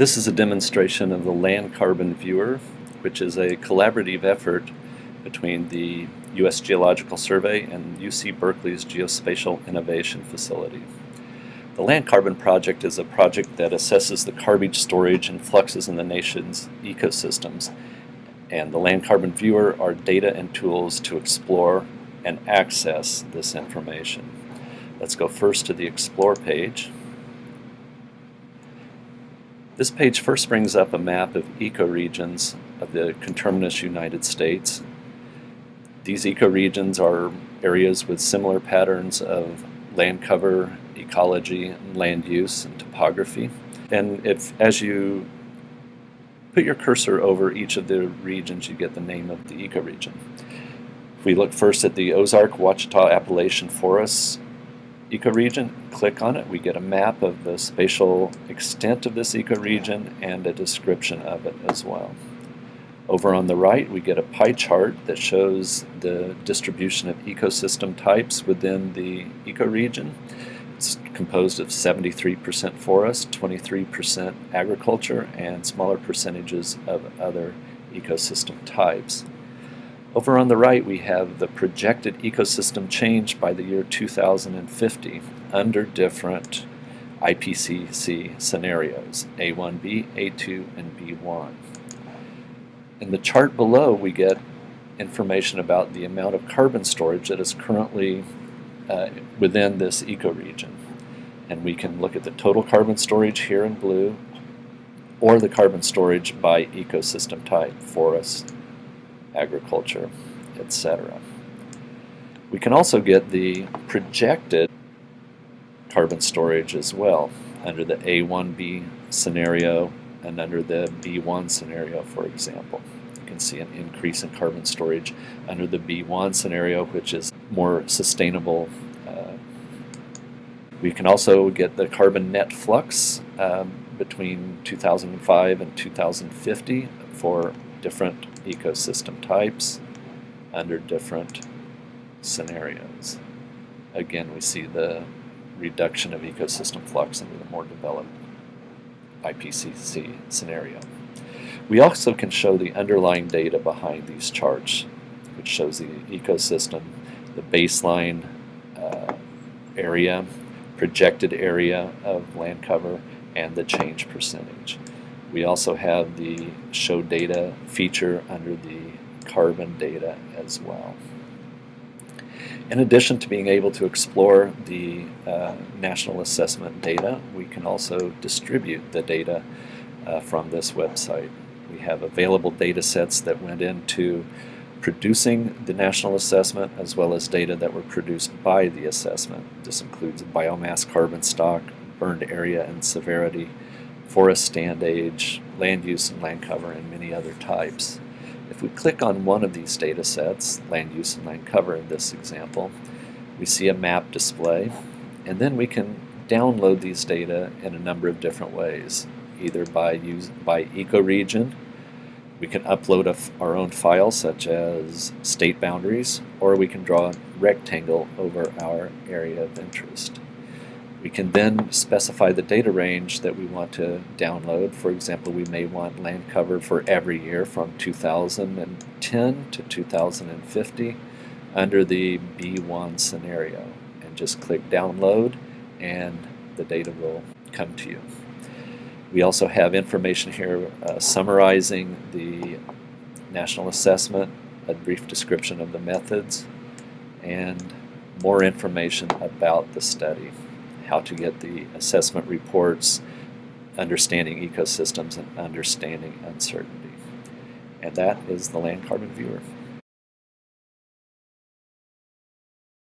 This is a demonstration of the Land Carbon Viewer, which is a collaborative effort between the U.S. Geological Survey and UC Berkeley's Geospatial Innovation Facility. The Land Carbon Project is a project that assesses the carbon storage and fluxes in the nation's ecosystems. And the Land Carbon Viewer are data and tools to explore and access this information. Let's go first to the Explore page. This page first brings up a map of ecoregions of the conterminous United States. These ecoregions are areas with similar patterns of land cover, ecology, land use, and topography. And if, as you put your cursor over each of the regions, you get the name of the ecoregion. If we look first at the Ozark Ouachita Appalachian Forests ecoregion, click on it, we get a map of the spatial extent of this ecoregion and a description of it as well. Over on the right, we get a pie chart that shows the distribution of ecosystem types within the ecoregion. It's composed of 73% forest, 23% agriculture, and smaller percentages of other ecosystem types. Over on the right we have the projected ecosystem change by the year 2050 under different IPCC scenarios, A1B, A2, and B1. In the chart below we get information about the amount of carbon storage that is currently uh, within this ecoregion. And we can look at the total carbon storage here in blue or the carbon storage by ecosystem type, forest, agriculture, etc. We can also get the projected carbon storage as well under the A1B scenario and under the B1 scenario, for example. You can see an increase in carbon storage under the B1 scenario, which is more sustainable. Uh, we can also get the carbon net flux um, between 2005 and 2050 for different ecosystem types under different scenarios. Again, we see the reduction of ecosystem flux under the more developed IPCC scenario. We also can show the underlying data behind these charts, which shows the ecosystem, the baseline uh, area, projected area of land cover, and the change percentage. We also have the show data feature under the carbon data as well. In addition to being able to explore the uh, national assessment data, we can also distribute the data uh, from this website. We have available data sets that went into producing the national assessment as well as data that were produced by the assessment. This includes biomass carbon stock, burned area and severity, forest stand age, land use and land cover, and many other types. If we click on one of these data sets, land use and land cover in this example, we see a map display, and then we can download these data in a number of different ways, either by, use, by ecoregion, we can upload our own file such as state boundaries, or we can draw a rectangle over our area of interest. We can then specify the data range that we want to download. For example, we may want land cover for every year from 2010 to 2050 under the B1 scenario. And just click download and the data will come to you. We also have information here uh, summarizing the national assessment, a brief description of the methods, and more information about the study how to get the assessment reports, understanding ecosystems, and understanding uncertainty. And that is the Land Carbon Viewer.